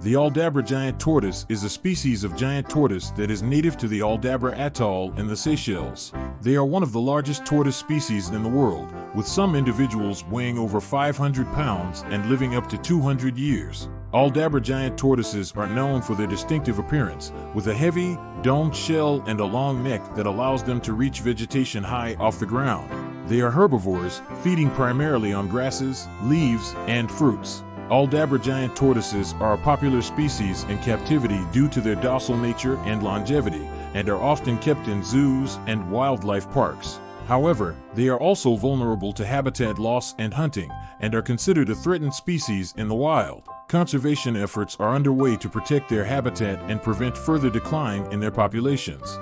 The Aldabra giant tortoise is a species of giant tortoise that is native to the Aldabra Atoll in the Seychelles. They are one of the largest tortoise species in the world, with some individuals weighing over 500 pounds and living up to 200 years. Aldabra giant tortoises are known for their distinctive appearance, with a heavy, domed shell and a long neck that allows them to reach vegetation high off the ground. They are herbivores, feeding primarily on grasses, leaves, and fruits. Aldabra giant tortoises are a popular species in captivity due to their docile nature and longevity, and are often kept in zoos and wildlife parks. However, they are also vulnerable to habitat loss and hunting, and are considered a threatened species in the wild. Conservation efforts are underway to protect their habitat and prevent further decline in their populations.